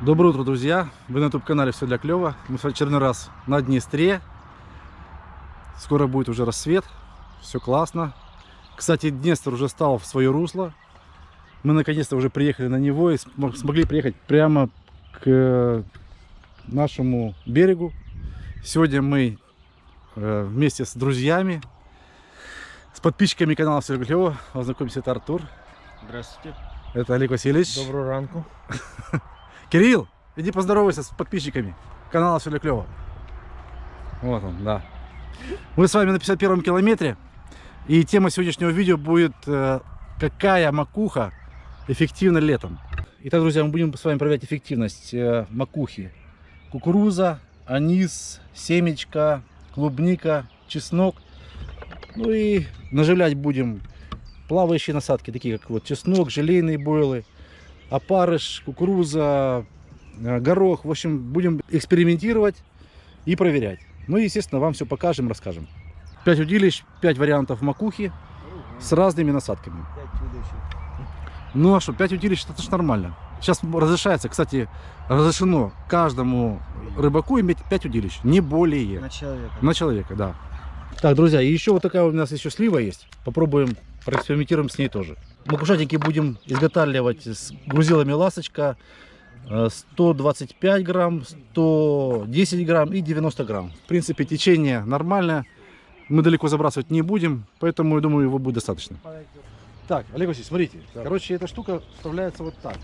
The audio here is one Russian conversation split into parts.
Доброе утро, друзья! Вы на YouTube-канале «Все для клёва». Мы в очередной раз на Днестре. Скоро будет уже рассвет. Все классно. Кстати, Днестр уже стал в свое русло. Мы наконец-то уже приехали на него и см- смогли приехать прямо к э, нашему берегу. Сегодня мы э, вместе с друзьями, с подписчиками канала «Все для клёва». Познакомимся, это Артур. Здравствуйте. Это Олег Васильевич. Доброго ранку. Кирилл, иди поздоровайся с подписчиками канала Все для клёва. Вот он, да. Мы с вами на 51 километре. И тема сегодняшнего видео будет э, «Какая макуха эффективна летом?» Итак, друзья, мы будем с вами проверять эффективность э, макухи. Кукуруза, анис, семечка, клубника, чеснок. Ну и наживлять будем плавающие насадки, такие как вот чеснок, желейные бойлы, опарыш, кукуруза, э, горох. В общем, будем экспериментировать и проверять. Ну и, естественно, вам все покажем, расскажем. 5 удилищ, 5 вариантов макухи с разными насадками. Ну а что, 5 удилищ, это же нормально. Сейчас разрешается, кстати, разрешено каждому рыбаку иметь 5 удилищ, не более. На человека. На человека, да. Так, друзья, и еще вот такая у нас еще слива есть. Попробуем, проэкспериментируем с ней тоже. Макушатики будем изготавливать с грузилами ласточка. э, 125 грамм, 110 грамм и 90 грамм. В принципе, течение нормальное. Мы далеко забрасывать не будем, поэтому, я думаю, его будет достаточно. Так, Олег Васильевич, смотрите. Так. Короче, эта штука вставляется вот так.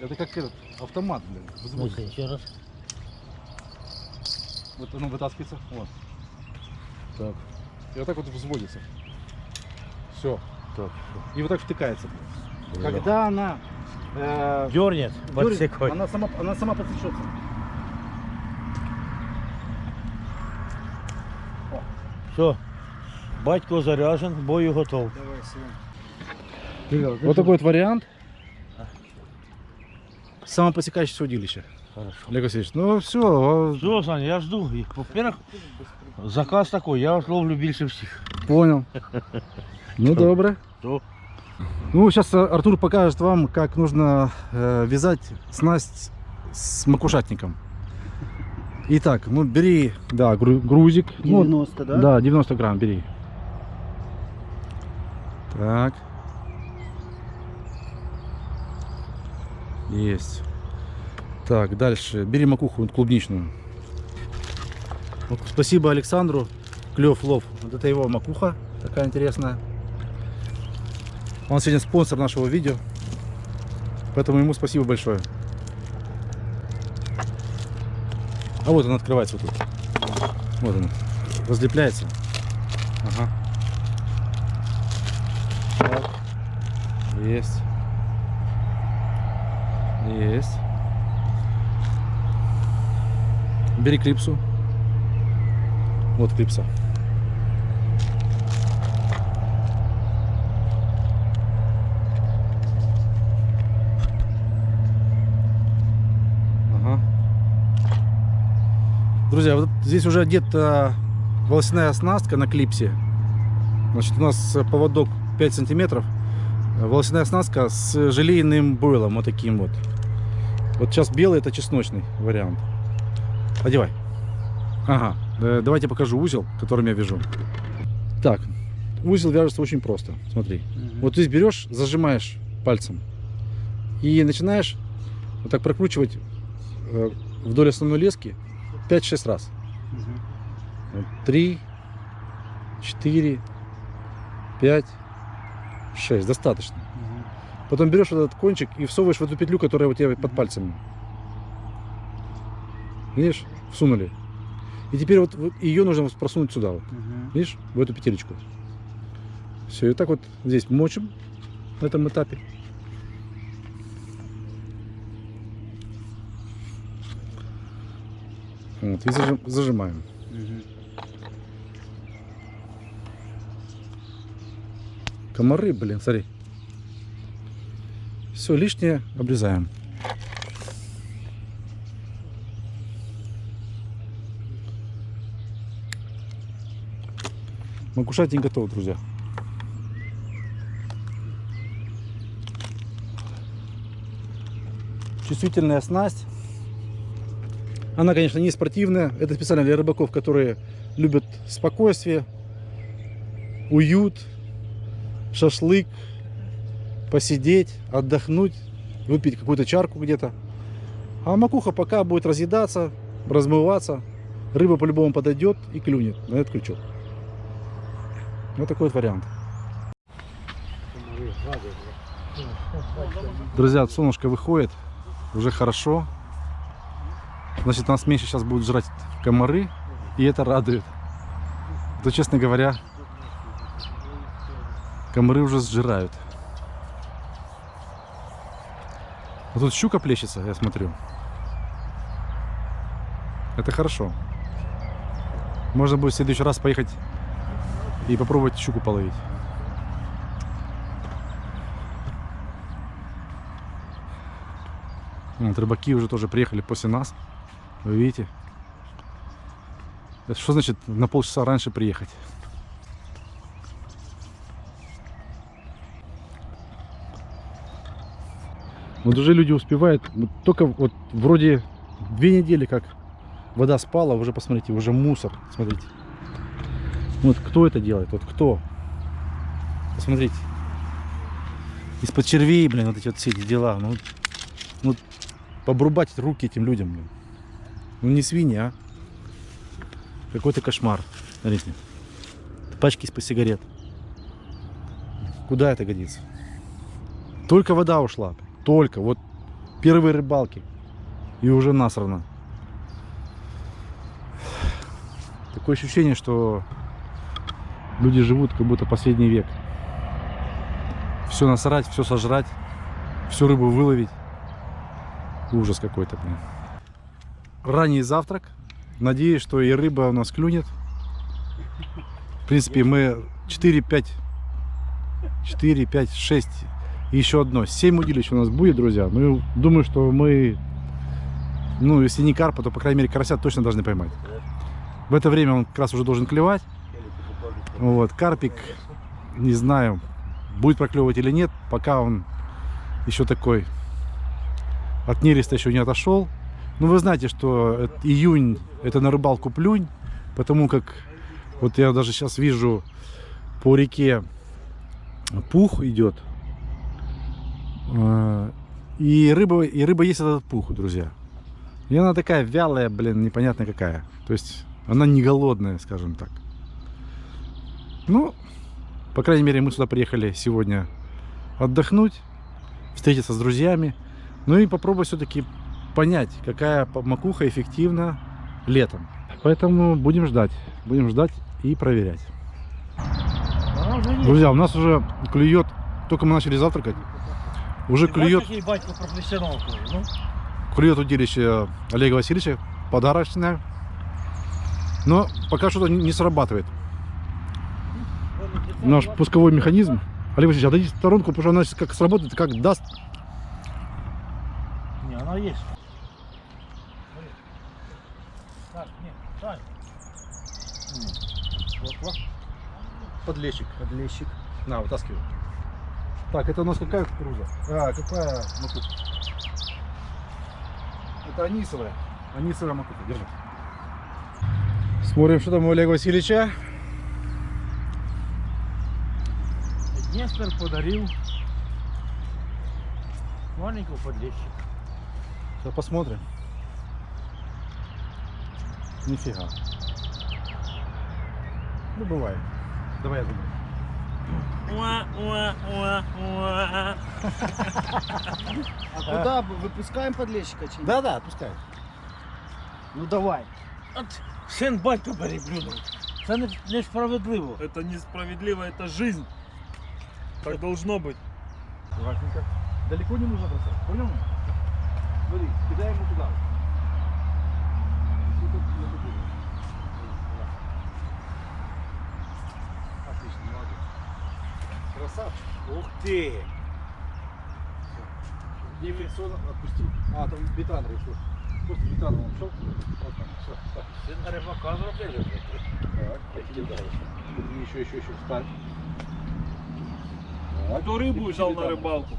Это как этот автомат, блин. взводится. еще раз. Вот оно вытаскивается. Вот. Так. И вот так вот взводится. Все. Так. И вот так втыкается. Когда она э, Дернет подсекой. она сама, она сама подсечется. Все. Батько заряжен, бою готов. Вот такой вот вариант. Самопосекающееся удилище. Хорошо. Олег Васильевич, ну все, Все, Саня, я жду. Во-первых, заказ такой, я вас ловлю більше всіх. понял. Ну Что? добре. То Ну, сейчас Артур покажет вам, как нужно э, вязать снасть с макушатником. Итак, ну бери, да, гру- грузик. Ну, 90, да? Да, 90 грамм бери. Так. Есть. Так, дальше. Бери макуху вот клубничную. Спасибо Александру. Клев лов. Вот это его макуха. Такая интересная. Он сегодня спонсор нашего видео. Поэтому ему спасибо большое. А вот он открывается вот тут. Вот он. Разлепляется. Ага. Так. Есть. Есть. Бери клипсу. Вот клипса. Ага. Друзья, вот здесь уже одета волосяная оснастка на клипсе. Значит, у нас поводок 5 сантиметров. Волосяная оснастка с желейным бойлом, вот таким вот. Вот сейчас белый это чесночный вариант. Одевай. Ага, э, давайте покажу узел, которым я вяжу. Так, узел вяжется очень просто. Смотри. Вот здесь берешь, зажимаешь пальцем и начинаешь вот так прокручивать э, вдоль основной лески 5-6 раз. Вот, Три, четыре, пять, шесть. Достаточно. Потом берешь вот этот кончик и всовываешь в эту петлю, которая у тебя под пальцами. Видишь? Всунули. И теперь вот, вот ее нужно просунуть сюда. Вот. Видишь? В эту петелечку. Все, и так вот здесь мочим на этом этапе. Вот, и зажим, зажимаем. Угу. Комары, блин, смотри. Все лишнее обрезаем. Макушатень готов, друзья. Чувствительная снасть она, конечно, не спортивная. Это специально для рыбаков, которые любят спокойствие, уют, шашлык, посидеть, отдохнуть, выпить какую-то чарку где-то. А макуха пока будет разъедаться, размываться. Рыба по-любому подойдет и клюнет на этот крючок. Вот такой вот вариант. Друзья, солнышко выходит, уже хорошо. Значит, нас меньше сейчас будут жрать комары, и это радует. То, честно говоря, комары уже сжирают. А тут щука плещется, я смотрю. Это хорошо. Можно будет в следующий раз поехать и попробовать щуку половить. Вот, рыбаки уже тоже приехали после нас. Вы видите? Это что значит на полчаса раньше приехать? Вот уже люди успевают, только вот вроде две недели как вода спала, уже посмотрите, уже мусор, смотрите. Вот кто это делает, вот кто? Посмотрите. Из-под червей, блин, вот эти вот все эти дела. Ну, ну, побрубать руки этим людям, блин. Ну не свиньи, а. Какой-то кошмар. Смотрите. Пачки из-под сигарет. Куда это годится? Только вода ушла. Только. Вот первые рыбалки. И уже насрано. Такое ощущение, что люди живут как будто последний век. Все насрать, все сожрать, всю рыбу выловить. Ужас какой-то, блин. Ранний завтрак. Надеюсь, что и рыба у нас клюнет. В принципе, мы 4-5, 4, 5, 6 и еще одно. 7 удилищ у нас будет, друзья. Ну, думаю, что мы, ну, если не карпа, то, по крайней мере, карася точно должны поймать. В это время он как раз уже должен клевать. Вот, карпик, не знаю, будет проклевывать или нет, пока он еще такой от нереста еще не отошел. Ну, вы знаете, что июнь это на рыбалку плюнь, потому как вот я даже сейчас вижу по реке пух идет. Э, И рыба, и рыба есть этот пух, друзья. И она такая вялая, блин, непонятно какая. То есть она не голодная, скажем так. Ну, по крайней мере, мы сюда приехали сегодня отдохнуть, встретиться с друзьями. Ну и попробовать все-таки понять, какая макуха эффективна летом. Поэтому будем ждать. Будем ждать и проверять. Друзья, у нас уже клюет, только мы начали завтракать, уже клюет, ну? клюет удилище Олега Васильевича, подарочное. Но пока что-то не срабатывает. Наш пусковой механизм. Олег Васильевич, отойдите в сторонку, потому что она сейчас как сработает, как даст. Не, она есть. Так, не, Сань. Вот, вот. Подлещик. Подлещик. На, вытаскивай. Так, это у нас какая кукуруза? А, какая макуха? Это анисовая. Анисовая макуха, держи. Смотрим, что там у Олега Васильевича. Днестр подарил маленького подлещика. Сейчас посмотрим. Нифига. Ну, бывает. Давай я думаю. А куда выпускаем подлещика? Да-да, пускай. Ну давай. От син батько переплюнув. Це не, несправедливо. Это несправедливо, это жизнь. Так должно быть. Аккуратненько. Далеко не нужно бросать. Понял? Смотри, кидай ему туда. И тут на ту красавчик. Ух ты! Где фрикцион отпусти. А, там бетан решил. Просто бетан он шел. Вот там, все. Так. Все на рыбака зарубили. Так, я. Еще, еще, еще встань. Так. Кто рыбу взял на рыбалку?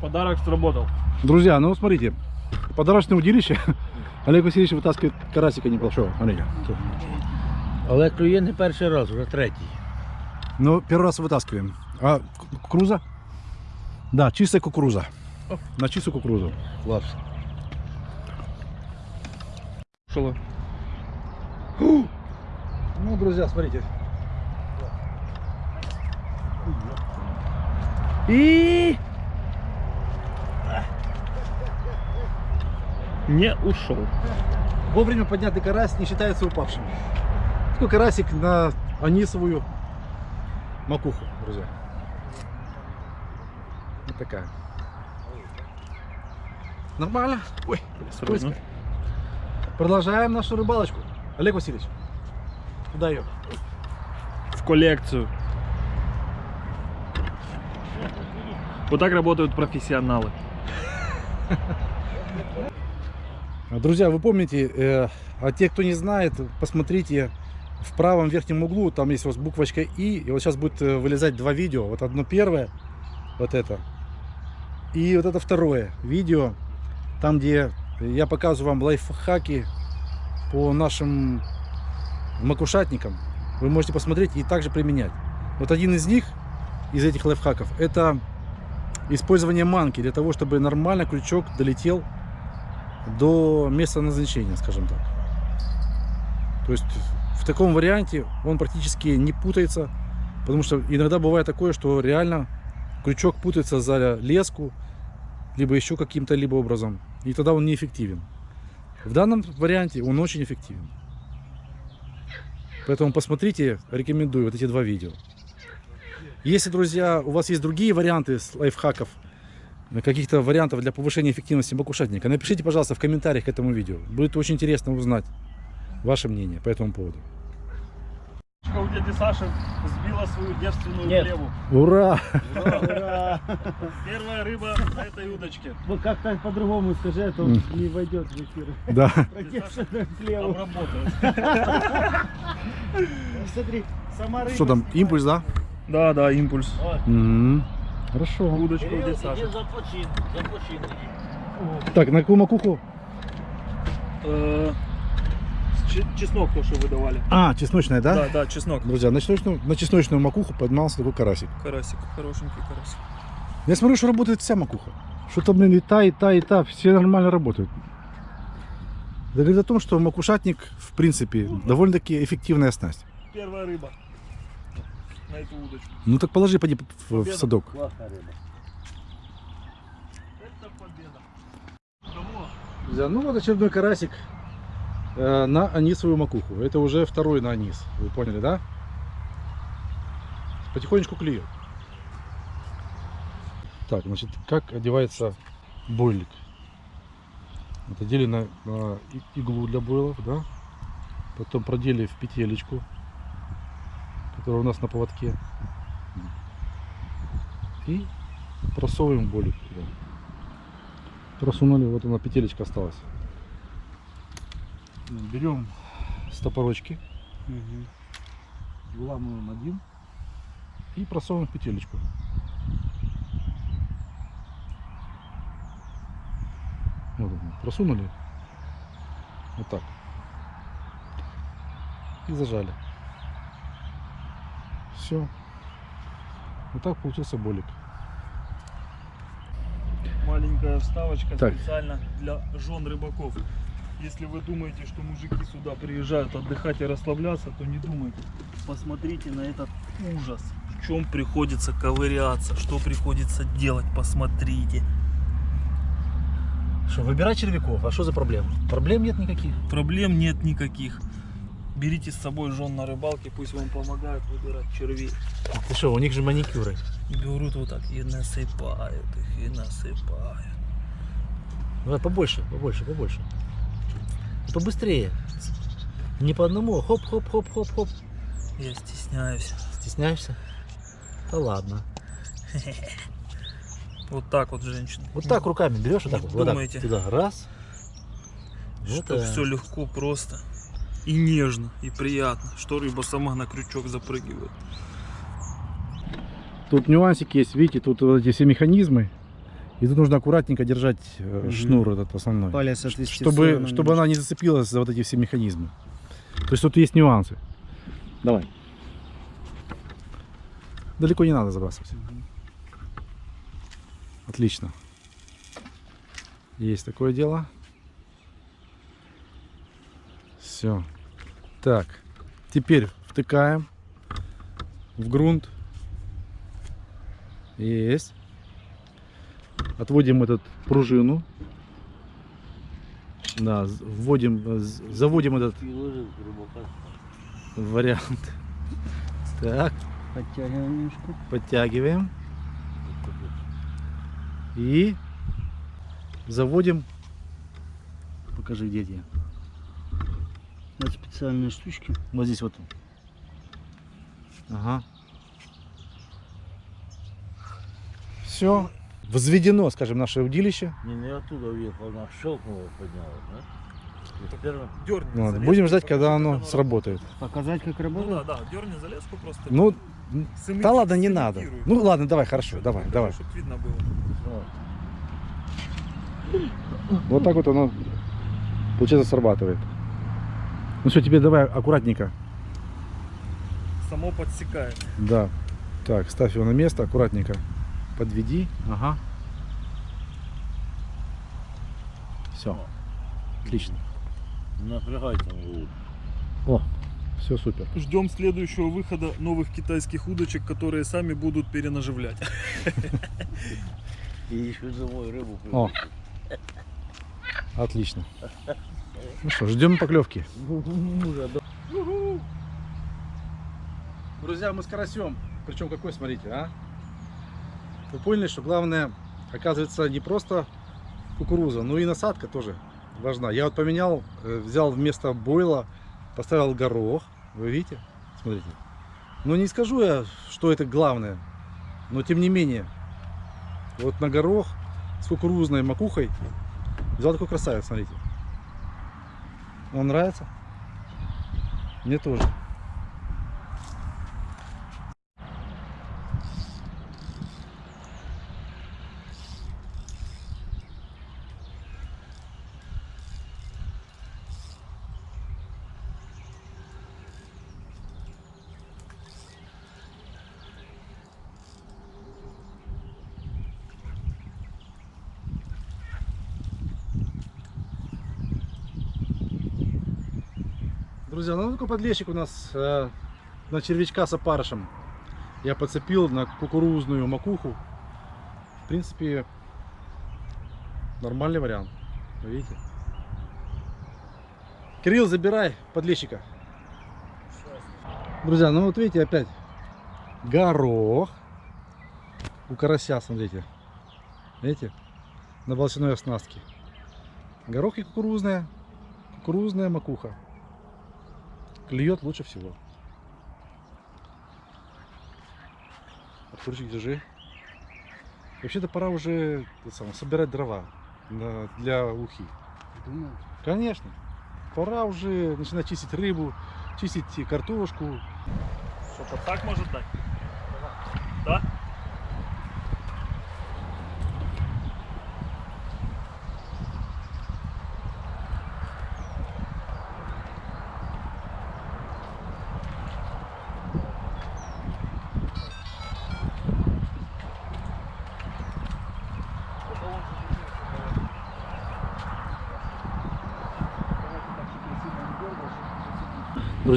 Подарок сработал. Друзья, ну смотрите, подарочное удилище Олег Васильевич вытаскивает карасика небольшого. Смотрите. Але клює не перший раз, вже третій. Ну, первый раз вытаскиваем. А ку- кукуруза? Да, чистая кукуруза. На чистую кукурузу. Клас. Шело. Ну, друзья, смотрите. И... Не ушел. Вовремя поднятый карась не считается упавшим. Такой карасик на анисовую макуху, друзья. Вот такая. Нормально. Ой, скользко. Продолжаем нашу рыбалочку. Олег Васильевич, куда ее? В коллекцию. Вот так работают профессионалы. Друзья, вы помните, э, а те, кто не знает, посмотрите в правом верхнем углу, там есть у вас буквочка И, и вот сейчас будет э, вылезать два видео. Вот одно первое, вот это, и вот это второе видео, там, где я показываю вам лайфхаки по нашим макушатникам. Вы можете посмотреть и также применять. Вот один из них, из этих лайфхаков, это использование манки для того, чтобы нормально крючок долетел до места назначения, скажем так. То есть в таком варианте он практически не путается, потому что иногда бывает такое, что реально крючок путается за леску, либо еще каким-то либо образом, и тогда он неэффективен. В данном варианте он очень эффективен. Поэтому посмотрите, рекомендую вот эти два видео. Если, друзья, у вас есть другие варианты лайфхаков, каких-то вариантов для повышения эффективности макушатника, напишите, пожалуйста, в комментариях к этому видео. Будет очень интересно узнать ваше мнение по этому поводу. У дяди Саши сбила свою девственную Нет. плеву. Ура! Ура! Первая рыба на этой удочке. Ну как-то по-другому скажи, а то М. не войдет в эфир. Да. Смотри, сама рыба. Что там, импульс, да? Да, да, импульс. Мгм. Хорошо. Удочка у дяди Саши. започин, започин. Так, на какую макуху? Э, Чеснок то, что выдавали. А, чесночная, да? Да, да, чеснок. Друзья, на чесночную, на чесночную макуху поднимался такой карасик. Карасик, хорошенький карасик. Я смотрю, что работает вся макуха. Что-то, блин, и та, и та, и та, все нормально работают. Это говорит о том, что макушатник, в принципе, довольно-таки эффективная снасть. Первая рыба на эту удочку. Ну так положи, поди в, в садок. Класна риба. Это победа. Друзья, ну вот очередной карасик э, на анисовую макуху. Это уже второй на анис. Вы поняли, да? Потихонечку клюет. Так, значит, как одевается бойлик? Вот одели на, на иглу для бойлов, да? Потом продели в петелечку, которая у нас на поводке. И просовываем бойлик туда. Просунули, вот она петелечка осталась. Берем стопорочки, выламываем один и просовываем петелечку. Вот он, просунули. Вот так. И зажали. Все. Вот так получился болик. Маленькая вставочка Так. специально для жен рыбаков. Если вы думаете, что мужики сюда приезжают отдыхать и расслабляться, то не думайте. Посмотрите на этот ужас. В чем приходится ковыряться, что приходится делать, посмотрите. Что, выбирать червяков, а что за проблема? Проблем нет никаких. Проблем нет никаких. Берите с собой жен на рыбалке, пусть вам помогают выбирать червей. Ты что, у них же маникюры. Берут вот так и насыпают их, и насыпают. Давай побольше, побольше, побольше. И побыстрее. Не по одному, хоп-хоп-хоп-хоп-хоп. Я стесняюсь. Стесняешься? Да ладно. Вот так вот, женщины. Вот так руками берешь, вот так вот, туда, раз. Что все легко, просто и нежно, и приятно, что рыба сама на крючок запрыгивает. Тут нюансик есть, видите, тут вот эти все механизмы. И тут нужно аккуратненько держать Мгм. шнур этот основной. Палец отвести чтобы, чтобы она не зацепилась за вот эти все механизмы. То есть тут есть нюансы. Давай. Далеко не надо забрасывать. Отлично. Есть такое дело. Все. Так. Теперь втыкаем в грунт. Есть. Отводим этот пружину. Да, вводим, заводим этот вариант. Так, Подтягиваем немножко. подтягиваем. И заводим. Покажи, где эти. Вот специальные штучки. Вот здесь вот. Ага. Все. Возведено, скажем, наше удилище. Не, не оттуда уехал, она щелкнула, подняла, да? Дерни. Ну залезку, будем ждать, когда чтобы оно сработает. Показать, как Ну работает? да, да, дерни залезку просто. Ну, Сымити- да ладно, не надо. Ну ладно, давай, хорошо, давай, Чтобы- давай. Чтобы видно было. Вот. Вот так вот оно, получается, срабатывает. Ну все, теперь давай аккуратненько. Само подсекает. Да. Так, ставь его на место, аккуратненько. Подведи. Ага. Все. Отлично. Не напрягайте его. О, все супер. Ждем следующего выхода новых китайских удочек, которые сами будут перенаживлять. И еще домой рыбу О. Отлично. Ну что, ждем поклевки. Друзья, мы с карасем. Причем какой, смотрите, а? Вы поняли, что главное, оказывается, не просто кукуруза, но и насадка тоже важна. Я вот поменял, э, взял вместо бойла, поставил горох. Вы видите? Смотрите. Ну не скажу я, что это главное, но тем не менее. Вот на горох с кукурузной макухой взял такой красавец, смотрите. Вам нравится? Мне тоже. Друзья, ну такой подлещик у нас э, на червячка с опарышем. Я подцепил на кукурузную макуху. В принципе, нормальный вариант. Видите? Кирилл, забирай подлещика. Друзья, ну вот видите опять горох у карася, смотрите. Видите? На волосяной оснастке. Горох и кукурузная. Кукурузная макуха клюет лучше всего. Артурчик, держи. Вообще-то пора уже самое, собирать дрова на- для ухи. Думаю. Конечно. Пора уже начинать чистить рыбу, чистить картошку. Что-то так может дать? Да?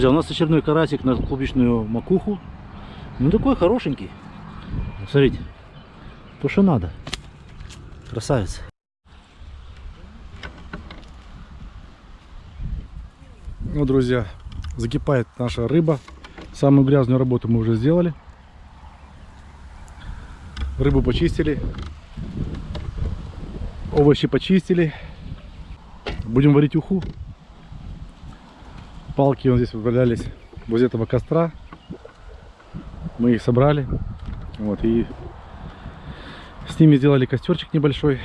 Друзья, у нас очередной карасик на клубничную макуху. Ну такой хорошенький. Смотрите, то что надо. Красавец. Ну, друзья, закипает наша рыба. Самую грязную работу мы уже сделали. Рыбу почистили. Овощи почистили. Будем варить уху. Палки вот здесь валялись возле этого костра. Мы их собрали. Вот, и с ними сделали костерчик небольшой.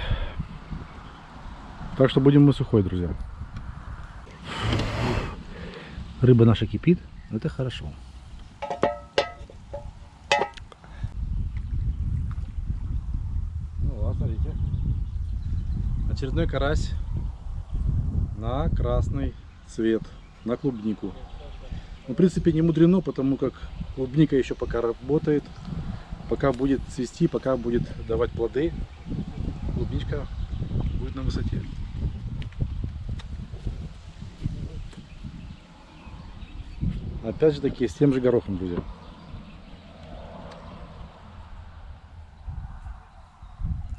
Так что будем мы сухой, друзья. Рыба наша кипит. Это хорошо. Ну, вот, смотрите. Очередной карась на красный цвет, на клубнику. Ну, в принципе, не мудрено, потому как клубника еще пока работает, пока будет цвести, пока будет давать плоды, клубничка будет на высоте. Опять же таки, с тем же горохом, друзья.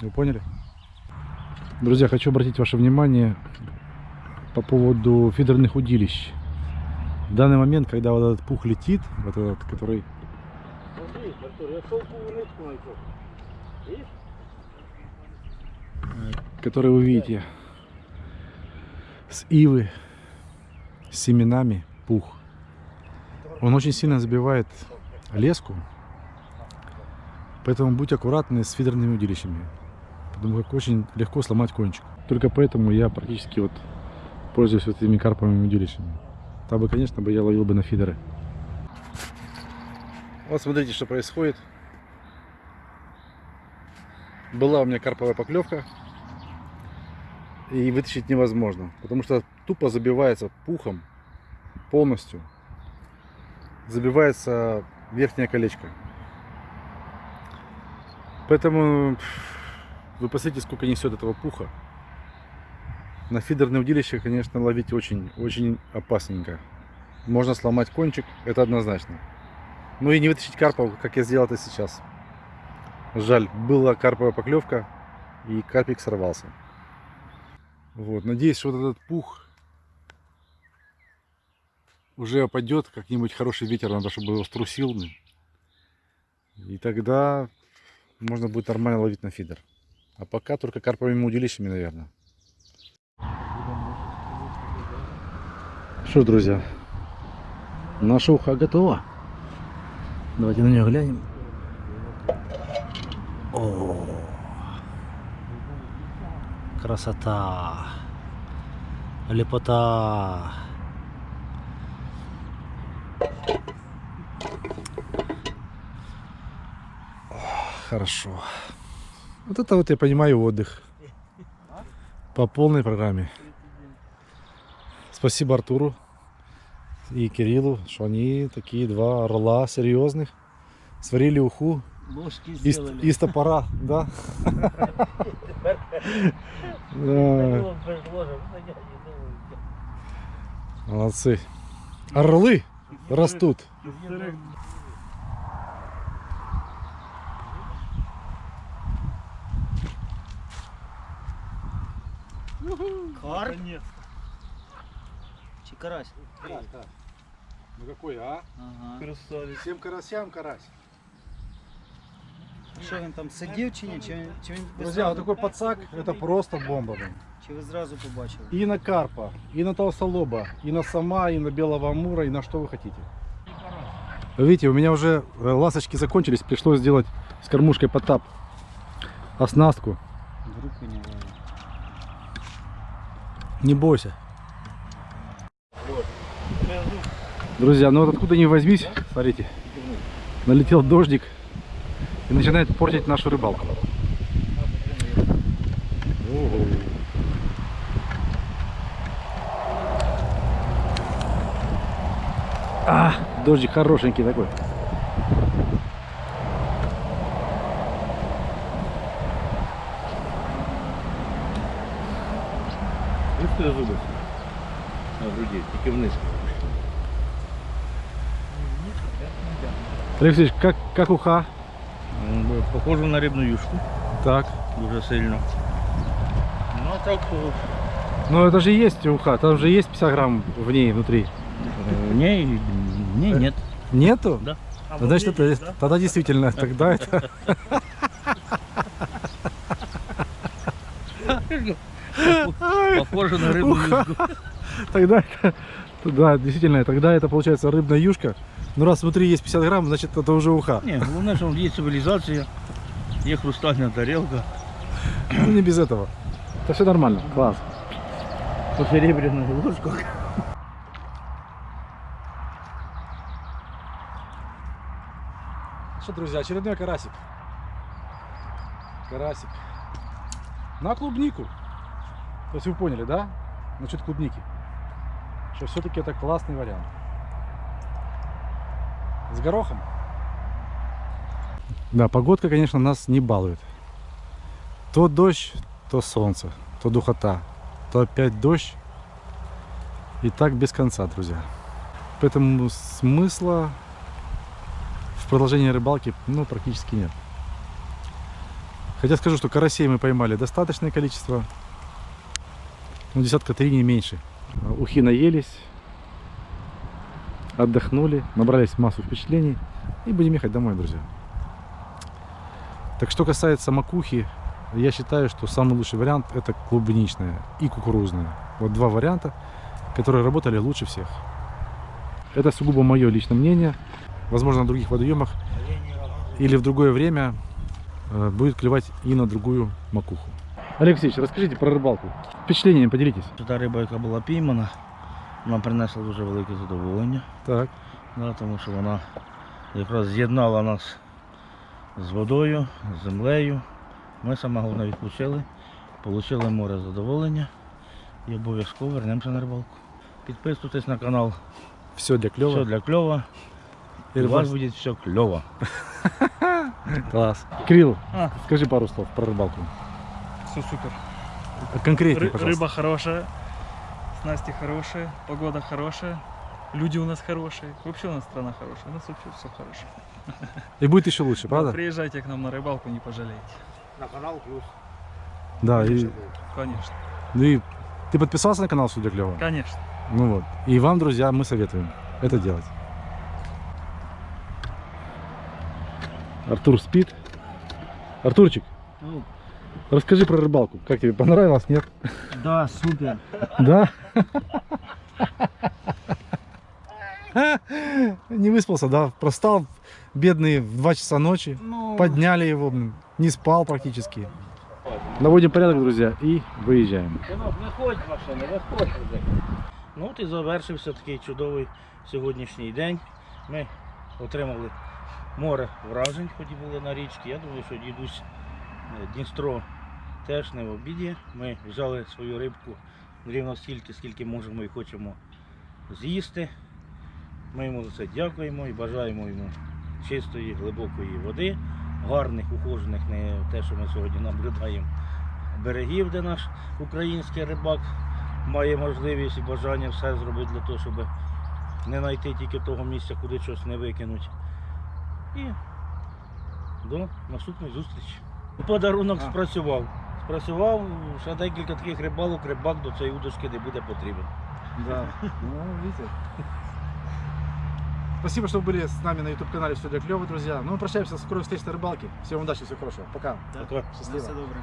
Вы поняли? Друзья, хочу обратить ваше внимание по поводу фидерных удилищ. В данный момент, когда вот этот пух летит, вот этот, который Смотри, Артур, я шелковую нитку нашел. Видишь? который вы видите с ивы, с семенами пух. Он очень сильно забивает леску, поэтому будьте аккуратны с фидерными удилищами, потому как очень легко сломать кончик. Только поэтому я практически вот пользуюсь вот этими карповыми удилищами. Там бы, конечно, бы я ловил бы на фидеры. Вот смотрите, что происходит. Была у меня карповая поклевка, и вытащить невозможно, потому что тупо забивается пухом полностью. Забивается верхнее колечко. Поэтому вы посмотрите, сколько несет этого пуха. На фидерное удилище, конечно, ловить очень, очень опасненько. Можно сломать кончик, это однозначно. Ну и не вытащить карпа, как я сделал это сейчас. Жаль, была карповая поклевка, и карпик сорвался. Вот, надеюсь, вот этот пух уже опадет, как-нибудь хороший ветер надо, чтобы его струсил. И тогда можно будет нормально ловить на фидер. А пока только карповыми удилищами, наверное. Что, ж, друзья, наша уха готова. Давайте на нее глянем. О, красота, лепота. Хорошо. Вот это вот я понимаю отдых. По полной программе. Спасибо Артуру и Кириллу, что они такие два орла серьезных. Сварили уху Ложки из, сделали. из топора, да? Да, Молодцы. Орлы растут. Карп? Наконец. Чи карась? Ну какой, а? Ага. Красавец. Всем карасям карась. Що він там сидів чи ні? Чи, він- чи він ви Друзья, вот зразу- такой подсак, это просто бомба. блин. Чи ви зразу побачили? И на карпа, и на толстолоба, и на сама, и на белого амура, и на что вы хотите. Вы Видите, у меня уже э, ласточки закончились, пришлось сделать с кормушкой потап оснастку. Вдруг у нього. Не бойся. Друзья, ну вот откуда ни возьмись, смотрите, налетел дождик и начинает портить нашу рыбалку. А, дождик хорошенький такой. Быстрые зубы. На груди, тільки вниз. Алексей, как, как уха? М, Похоже на рибну юшку. Так. Дуже сильно. Ну а так, е, Ну это же есть уха, там же есть 50 грамм в ней внутри. е, ні, ні, нет. Нету? Да. А Ну, Значит, вот это, видишь, да? тогда действительно, тогда это... Похоже на рибну Уха. юшку. Тогда это... Да, действительно, тогда это получается рыбная юшка. Ну раз внутри есть 50 грамм, значит это уже уха. Ні, головне, що є цивілізація, є хрустальна тарілка, Ну не без этого. Это все нормально, класс. по серебряних ложках. Что, друзья, очередной карасик. Карасик. На клубнику. То есть вы поняли, да? Насчет клубники. Что все-таки это классный вариант. С горохом. Да, погодка, конечно, нас не балует. То дождь, то солнце, то духота, то опять дождь. И так без конца, друзья. Поэтому смысла в продолжении рыбалки ну, практически нет. Хотя скажу, что карасей мы поймали достаточное количество. Ну, десятка три, не меньше. Ухи наелись, отдохнули, набрались массу впечатлений и будем ехать домой, друзья. Так что касается макухи, я считаю, что самый лучший вариант это клубничная и кукурузная. Вот два варианта, которые работали лучше всех. Это сугубо мое личное мнение. Возможно, на других водоемах или в другое время э, будет клевать и на другую макуху. Алексеевич, расскажите про рыбалку. Впечатлениями поделитесь. Та риба, яка була піймана, нам принесла дуже велике задоволення. Так. Да, тому що вона якраз з'єднала нас з водою, з землею. Ми саме головне відпочили, отримали море задоволення і обов'язково вернемося на рибалку. Підписуйтесь на канал Все для клёва. Все для кльова. И І у вас рыбальство. буде все кльово. Класс. Кирилл, А. скажи пару слов про рыбалку. Все супер. Конкретнее, Ры- пожалуйста. рыба хорошая, снасти хорошие, погода хорошая, люди у нас хорошие. Вообще у нас страна хорошая, у нас вообще все хорошо. И будет еще лучше, Да, правда? Приезжайте к нам на рыбалку, не пожалеете. На канал плюс. Да. И, Конечно, ну и ты подписался на канал Судя Клево? конечно. Ну вот. И вам, друзья, мы советуем это делать. Артур спит. Артурчик, Ну, расскажи про рыбалку. Как тебе понравилось, нет? Да, супер. Да? Не выспался, да? Простал бедный в 2 часа ночи. Ну, Подняли его, блин, не спал практически. Наводим порядок, друзья, и выезжаем. Синок, виходь машина, виходь вже. Ну от і завершився такий чудовий сьогоднішній день. Ми отримали море вражень, хоч і були на річці. Я думаю, що дідусь е, Дністро теж не в обіді. Ми взяли свою рибку рівно стільки, скільки можемо і хочемо з'їсти. Ми йому за це дякуємо і бажаємо йому чистої, глибокої води, гарних, ухожених, не те, що ми сьогодні наблюдаємо берегів, де наш український рибак має можливість і бажання все зробити для того, щоб не знайти тільки того місця, куди щось не викинуть. І до наступної зустрічі. Подарунок А. спрацював. Спрацював, ще декілька таких рибалок, рибак до цієї удочки не буде потрібен. Да. Ну, видите. Спасибо, что были с нами на YouTube-канале Все для клёва, друзья. Ну, мы прощаемся, скорой встречи на рыбалке. Всем удачи, всего хорошего. Пока. Така. Счастливо. все добре.